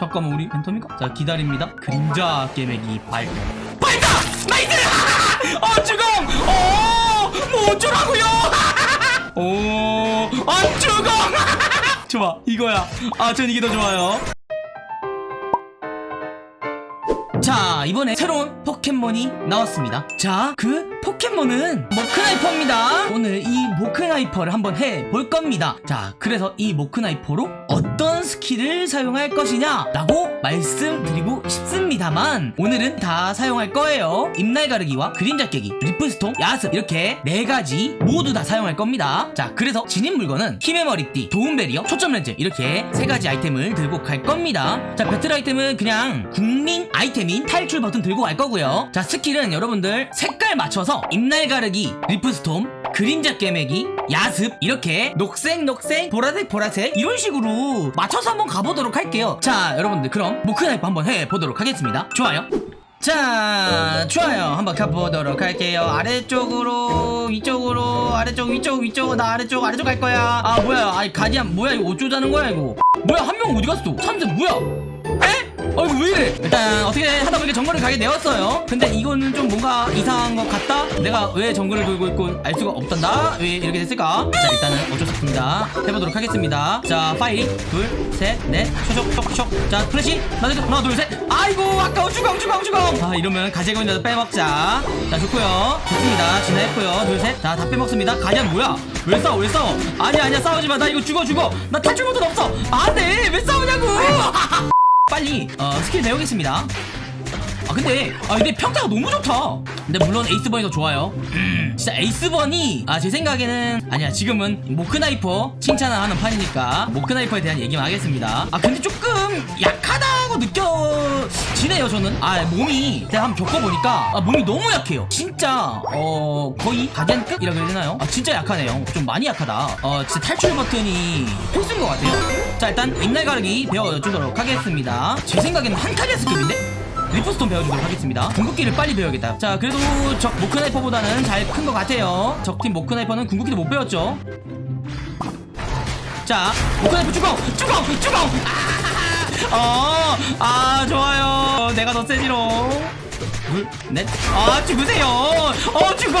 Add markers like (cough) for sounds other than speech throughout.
잠깐만 우리 팬텀인가? 자 기다립니다 그림자 꿰매기 발동 발사! 나이스! 어 죽음! 어 뭐 어쩌라고요? 오 안 죽음! (laughs) 좋아 이거야 아 전 이게 더 좋아요 자 이번에 새로운 포켓몬이 나왔습니다 자 그 포켓몬은 모크나이퍼입니다. 오늘 이 모크나이퍼를 한번 해볼 겁니다. 자 그래서 이 모크나이퍼로 어떤 스킬을 사용할 것이냐 라고 말씀드리고 싶습니다만 오늘은 다 사용할 거예요. 잎날 가르기와 그림자 꿰매기 리프스톰 야습 이렇게 네 가지 모두 다 사용할 겁니다. 자 그래서 진입 물건은 힘의 머리띠 도움 배리어 초점 렌즈 이렇게 세 가지 아이템을 들고 갈 겁니다. 자 배틀 아이템은 그냥 국민 아이템인 탈출 버튼 들고 갈 거고요. 자 스킬은 여러분들 색깔 맞춰서 잎날 가르기 리프스톰 그림자 꿰매기 야습 이렇게 녹색 녹색 보라색 보라색 이런 식으로 맞춰서 한번 가보도록 할게요. 자 여러분들 그럼 모크나이퍼 한번 해보도록 하겠습니다. 좋아요. 자 좋아요. 한번 가보도록 할게요. 아래쪽으로 위쪽으로 아래쪽 위쪽 위쪽 나 아래쪽 아래쪽 갈 거야. 아 뭐야. 아이 가디안 뭐야? 이거 어쩌자는 거야 이거? 뭐야 한 명 어디 갔어? 참새 뭐야 이거 왜 이래? 일단 어떻게 하다 보니까 정글을 가게 되었어요. 근데 이거는 좀 뭔가 이상한 것 같다? 내가 왜 정글을 돌고 있고 알 수가 없단다? 왜 이렇게 됐을까? 자 일단은 어쩔 수 없습니다. 해보도록 하겠습니다. 자 파이 둘셋넷. 쇼쇼쇼쇼. 자 플래시. 하나 둘 둘셋. 아이고 아까워. 주광 주광 주광 아 이러면 가재건이라도 빼먹자. 자 좋고요. 좋습니다. 진화했고요. 둘 셋 자 다 빼먹습니다. 가디안 뭐야? 왜 싸워 왜 싸워? 아니야 아니야. 싸우지 마 나 이거 죽어 죽어. 나 탈출 버튼 없어. 안돼. 왜 싸우냐고 (laughs) 빨리 어, 스킬 배우겠습니다. 아 근데 아 근데 평타가 너무 좋다 근데 물론 에이스번이 더 좋아요. 음, 진짜 에이스번이 아 제 생각에는 아니야 지금은 모크나이퍼 칭찬을 하는 판이니까 모크나이퍼에 대한 얘기만 하겠습니다. 아 근데 조금 약하다고 느껴지네요 저는. 아 몸이 제가 한번 겪어보니까 아, 몸이 너무 약해요. 진짜 어 거의 가디안급이라고 해야 되나요? 아 진짜 약하네요. 좀 많이 약하다. 어 진짜 탈출 버튼이 필수인 것 같아요. 자 일단 잎날 가르기 배워주도록 하겠습니다. 제 생각에는 한카리아스급인데? 리프스톰 배워주도록 하겠습니다. 궁극기를 빨리 배워야겠다. 자 그래도 적 모크나이퍼보다는 잘 큰 것 같아요. 적팀 모크나이퍼는 궁극기도 못 배웠죠. 자 모크나이퍼 주공 주공 주공 아, 어, 아 좋아요. 내가 더 세지롱. 둘넷아 죽으세요. 어 주공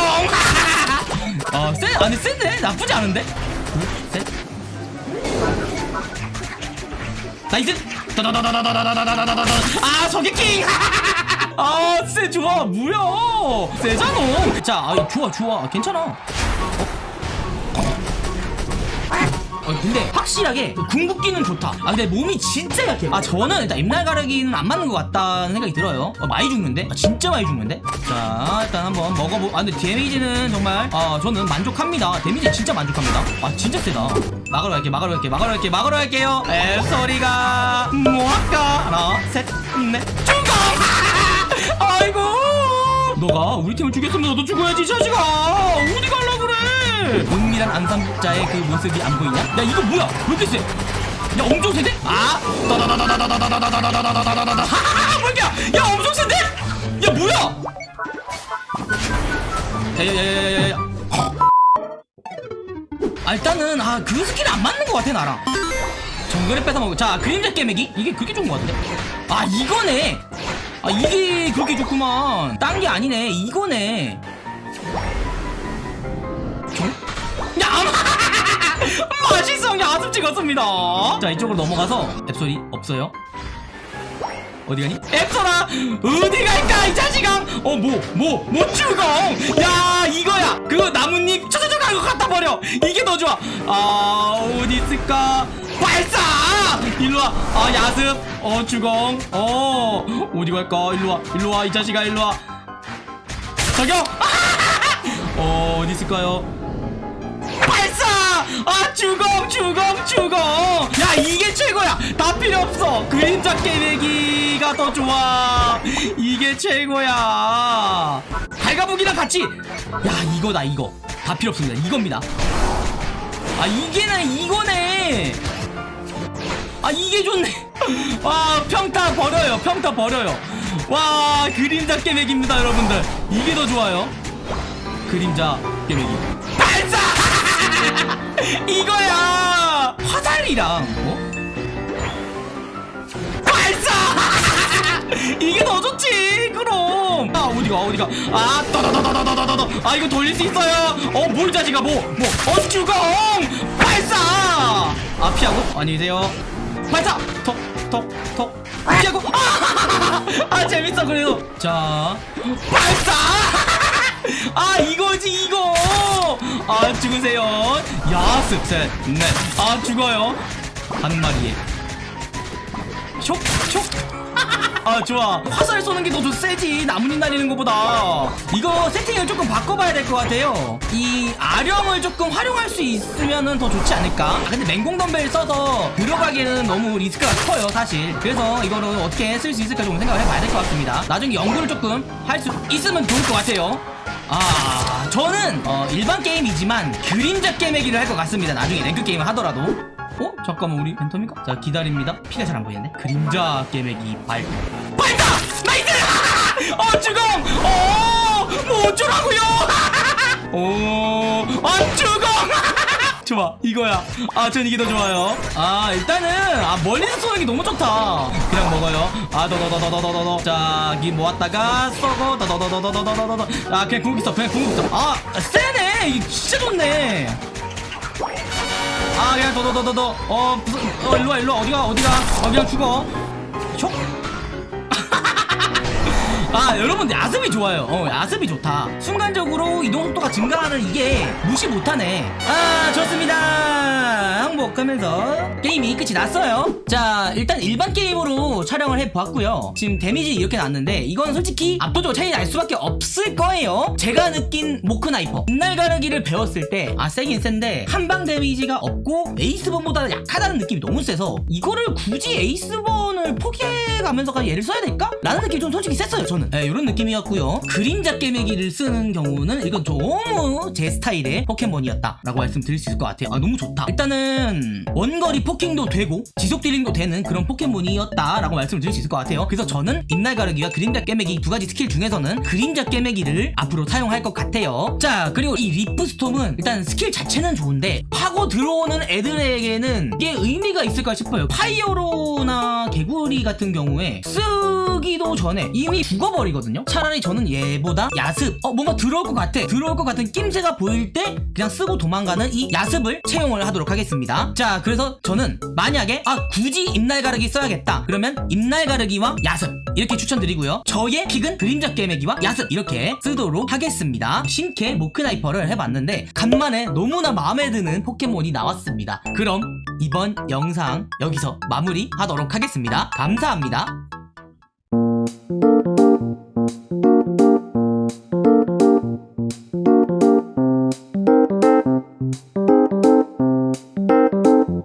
어쎄 아니 센데 나쁘지 않은데? 둘셋. 나이스 아 저게 킹! (laughs) 아쎄 좋아. 뭐야 세자놈 자 아, 좋아 좋아. 괜찮아. 어, 근데 확실하게 그 궁극기는 좋다. 아 근데 몸이 진짜 약해. 아 저는 일단 잎날 가르기는 안 맞는 것 같다는 생각이 들어요. 어, 많이 죽는데? 아, 진짜 많이 죽는데? 자 일단 한번 먹어보 아 근데 데미지는 정말 아 저는 만족합니다. 데미지 진짜 만족합니다. 아 진짜 세다. 막으러 갈게 막으러 갈게 막으러 갈게 막으러 갈게요. 에 소리가 뭐 할까? 하나 셋넷 죽어 (laughs) 아이고 너가 우리 팀을 죽였으면 너도 죽어야지 이 자식아 어디 갈라 그래 은밀한 암살자의 그 모습이 안 보이냐? 야 이거 뭐야 왜 이렇게 세? 야 엄청 세대? 아 다다다다다다다다다다다다다다다다다다 하하 뭐야 야 엄청 센데? 야 뭐야 야야야야야야 아 일단은 아 그 스킬이 안 맞는 것 같아 나랑 정글에 뺏어먹고 자 그림자 꿰매기 이게 그렇게 좋은 것 같은데 아 이거네 아 이게 그렇게 좋구만. 딴 게 아니네. 이거네. 저? 야 (laughs) 맛있어. 야습 찍었습니다. 자 이쪽으로 넘어가서 앱소리 없어요? 어디 가니? 앱소라! 어디 갈까 이 자식아? 어뭐뭐뭐 죽어 야 이거야. 그 나뭇잎 쳐쳐쳐 하고 갖다 버려. 이게 더 좋아. 아 어디 있을까 발사! 일로와. 아 야습 어 주공. 어 어디 갈까? 일로와. 일로와 이 자식아 일로와. 저기요 어 어디 있을까요? 발사! 아 주공 주공 주공! 야 이게 최고야! 다 필요 없어! 그림자 깨매기가 더 좋아! 이게 최고야! 달가북이랑 같이! 야 이거다 이거. 다 필요 없습니다. 이겁니다. 아 이게네 이거네 아 이게 좋네. (laughs) 와 평타 버려요 평타 버려요. 와 그림자 깨매기입니다 여러분들. 이게 더 좋아요. 그림자 깨매기 발사! (laughs) 이거야! 화살이랑 어? 발사! (laughs) 이게 더 좋지 그럼. 아 어디가 어디가? 아 떠떠떠떠떠떠떠 아 이거 돌릴 수 있어요. 어뭘 자지가 뭐뭐? 어쭈공! 발사! 아 피하고? 안녕히 계세요 발사 톡 톡 톡. 피하고. 아, (laughs) 아 재밌어 그래도. 자. 발사! (laughs) 아 이거지 이거! 아 죽으세요. 야습 셋넷 아 죽어요. 한 마리에. 촉 촉. (laughs) 아 좋아. 화살 쏘는 게 더 세지. 나뭇잎 날리는 것보다. 이거 세팅을 조금 바꿔봐야 될 것 같아요. 이 아령을 조금 활용할 수 있으면 더 좋지 않을까 아, 근데 맹공 덤벨 써서 들어가기에는 너무 리스크가 커요 사실 그래서 이거를 어떻게 쓸 수 있을까 좀 생각을 해봐야 될 것 같습니다 나중에 연구를 조금 할 수 있으면 좋을 것 같아요 아 저는 어, 일반 게임이지만 그림자 꿰매기를 할 것 같습니다 나중에 랭크 게임을 하더라도 어? 잠깐만 우리 팬텀인가? 자 기다립니다 피가 잘 안 보이네 그림자 꿰매기 발 발사! nice! 어 죽음! 어! 뭐 어쩌라고요! 어! 안 죽음! 좋아 이거야 아 전 이게 더 좋아요 아 일단은 아 멀리서 쏘는 게 너무 좋다 그냥 먹어요 아 더더더더더더더 자기 모았다가 쏘고 더더더더더더더더 아 그냥 궁극기 써 그냥 궁극기 써아 세네 이게 진짜 좋네 아 그냥 더더더더더 어, 어 일로와 일로와 어디가 어디가 어 그냥 죽어 아 여러분 야습이 좋아요. 어 야습이 좋다. 순간적으로 이동 속도가 증가하는 이게 무시 못하네. 아 항복하면서 게임이 끝이 났어요. 자 일단 일반 게임으로 촬영을 해보았고요. 지금 데미지 이렇게 났는데 이건 솔직히 압도적으로 차이 날 수밖에 없을 거예요. 제가 느낀 모크나이퍼. 잎날 가르기를 배웠을 때 아 세긴 센데 한방 데미지가 없고 에이스본보다 약하다는 느낌이 너무 세서 이거를 굳이 에이스본을 포기해가면서까지 얘를 써야 될까? 라는 느낌이 좀 솔직히 셌어요 저는. 네, 이런 느낌이었고요. 그림자 꿰매기를 쓰는 경우는 이건 너무 제 스타일의 포켓몬이었다 라고 말씀드릴 수 있을 것 같아요. 아 너무 좋다. 일단은 원거리 poking도 되고 지속 dealing도 되는 그런 포켓몬이었다 라고 말씀을 드릴 수 있을 것 같아요. 그래서 저는 잎날 가르기와 그림자 꿰매기 두 가지 스킬 중에서는 그림자 꿰매기를 앞으로 사용할 것 같아요. 자 그리고 이 Leaf Storm은 일단 스킬 자체는 좋은데 파고 들어오는 애들에게는 이게 의미가 있을까 싶어요. 파이어로나 개구리 같은 경우에 쓰기도 전에 이미 죽어버리거든요. 차라리 저는 얘보다 야습 어 뭔가 들어올 것 같아. 들어올 것 같은 낌새가 보일 때 그냥 쓰고 도망가는 이 야습을 채용을 하도록 하겠습니다 자 그래서 저는 만약에 아 굳이 잎날 가르기 써야겠다. 그러면 잎날 가르기와 야습. 이렇게 추천드리고요. 저의 픽은 그림자 깨매기와 야습. 이렇게 쓰도록 하겠습니다. 신캐 모크나이퍼를 해봤는데 간만에 너무나 마음에 드는 포켓몬이 나왔습니다. 그럼 이번 영상 여기서 마무리하도록 하겠습니다. 감사합니다